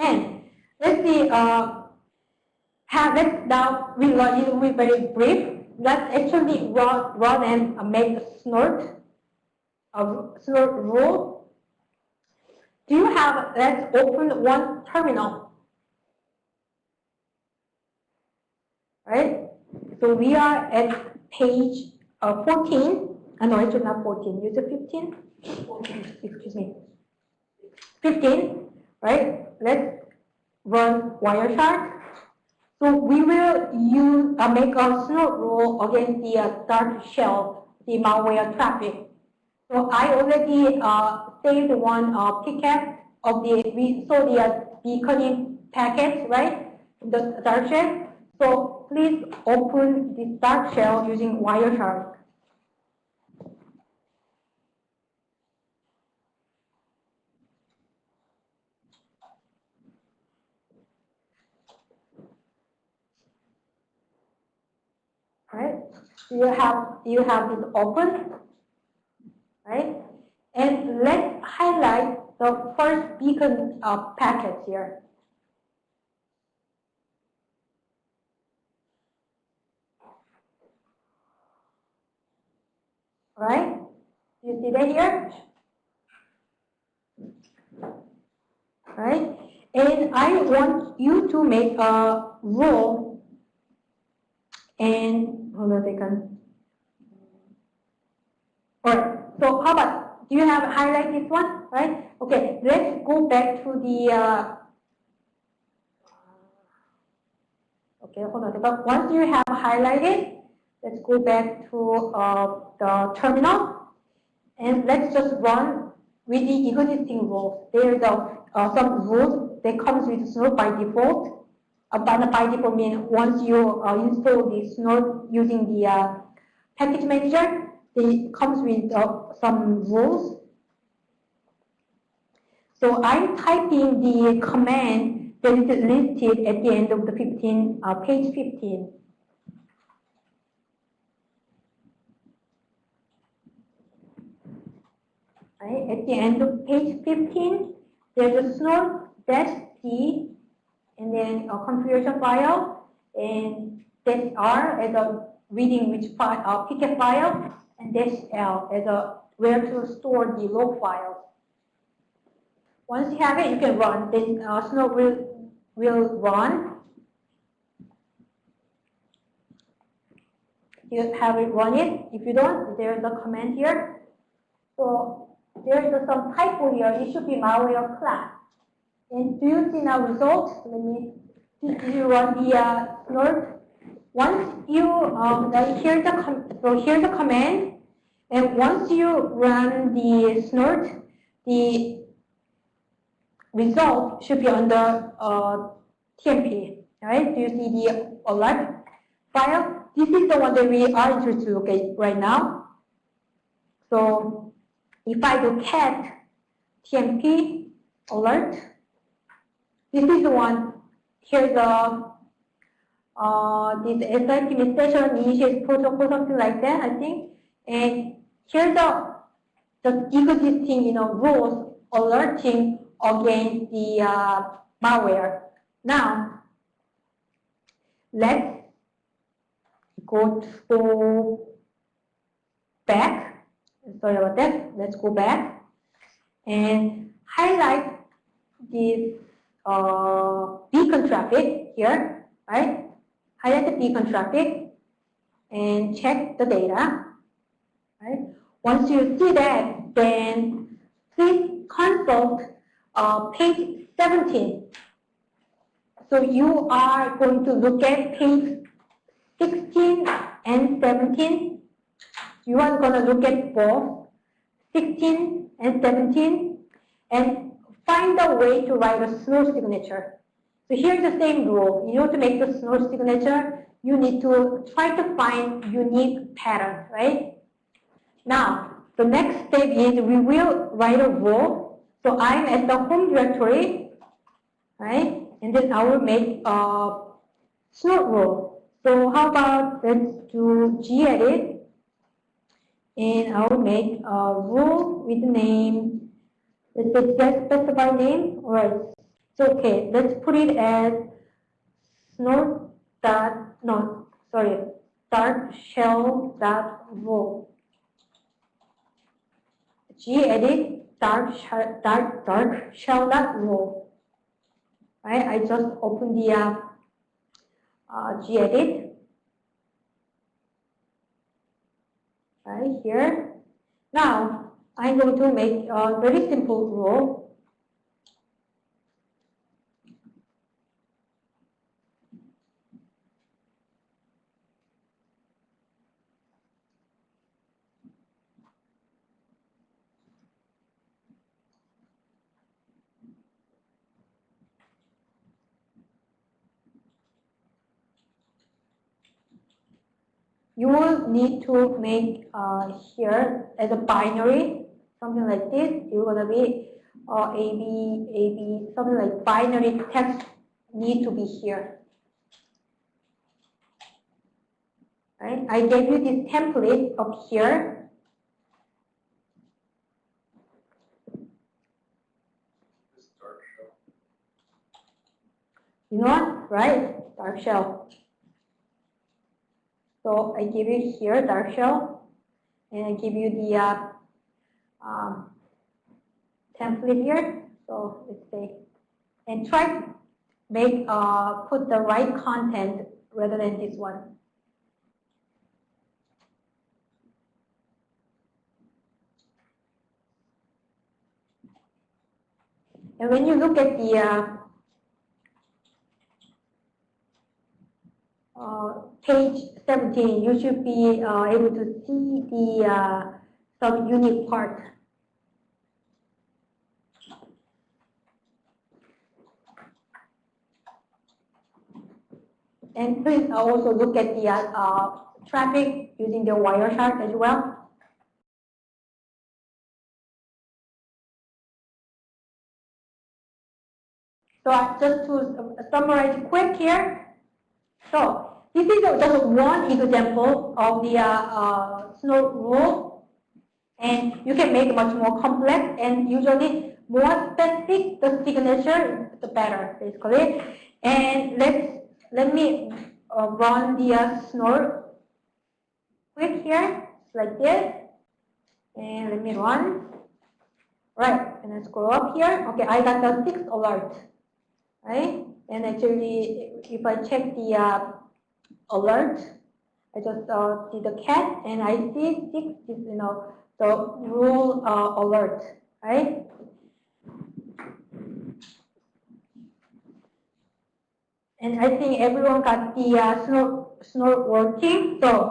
And let's see, uh, have, let's now, we will be very brief. Let's actually run, run and make a snort, a snort rule. Do you have, let's open one terminal. Right? So we are at page uh, 14. Uh, no, it's not 14. Use 15. 14, excuse me. 15, right? Let's run Wireshark. So we will use uh, make a snort rule against the uh, dark shell, the malware traffic. So I already uh, saved one uh, of the we saw the uh, beaconing packets, right? The dark shell. So please open the dark shell using Wireshark. Right? You have you have it open, right? And let's highlight the first beacon uh, packet here. Right? You see that here? Right? And I want you to make a rule and hold on a second. Alright, so how about, do you have highlight this one, right? Okay, let's go back to the, uh, okay, hold on a second. Once you have highlighted, let's go back to uh, the terminal, and let's just run with the existing rules. There's a, uh, some rules that comes with Snort by default, but by default once you uh, install the Snort using the uh, package manager, it comes with uh, some rules. So I'm typing the command that is listed at the end of the 15, uh, page 15. Right, at the end of page 15, there's a snort dash and then a configuration file, and dash R as a reading which file, uh, PCAP file, and dash L as a where to store the log files. Once you have it, you can run. Then uh, Snort will will run. You have it run it. If you don't, there's a command here. So there's some typo here. It should be malware class. And do you see now results? Let me, did you run the uh, snort? Once you, um, hear the, so here's the command, and once you run the snort, the result should be under uh, TMP, right? Do you see the alert file? This is the one that we are interested to look at right now. So if I do cat TMP alert, this is the one. Here's the uh, this SIP station initiate protocol, something like that, I think. And here's the the existing, you know, rules alerting against the uh, malware. Now, let's go to back. Sorry about that. Let's go back and highlight this uh, beacon traffic here, right? Highlight the beacon traffic and check the data, right? Once you see that, then please consult uh, page 17. So you are going to look at page 16 and 17. You are going to look at both 16 and 17 and find a way to write a Snort signature. So here's the same rule. In order to make the Snort signature, you need to try to find unique pattern, right? Now, the next step is we will write a rule. So I'm at the home directory, right? And then I will make a Snort rule. So how about let's do gedit and I will make a rule with the name let's say specify name, right? So, okay, let's put it as snort dot, no, sorry, start shell dot row. gedit dark shell, dark, dark shell dot row. Right, I just open the uh, uh, gedit right here. Now I'm going to make a very simple rule. you will need to make uh, here as a binary, something like this. You're gonna be uh, A, B, A, B, something like binary text need to be here. Right? I gave you this template up here. This dark shell. You know what? Right? Dark shell. So I give you here dark shell, and I give you the uh, um, template here. So let's say, and try make uh, put the right content rather than this one. And when you look at the uh, uh, page 17, you should be uh, able to see the uh, unique part. And please also look at the uh, traffic using the Wireshark as well. So uh, just to summarize quick here. So this is just one example of the uh, uh, Snort rule. And you can make much more complex and usually more specific the signature, the better, basically. And let's let me uh, run the uh, snort quick here, like this. And let me run. Right, and then scroll up here. Okay, I got the six alert. Right, and actually, if I check the uh, alert, I just uh, see the cat, and I see six is you know the rule uh, alert. Right. And I think everyone got the uh, snort, snort working. So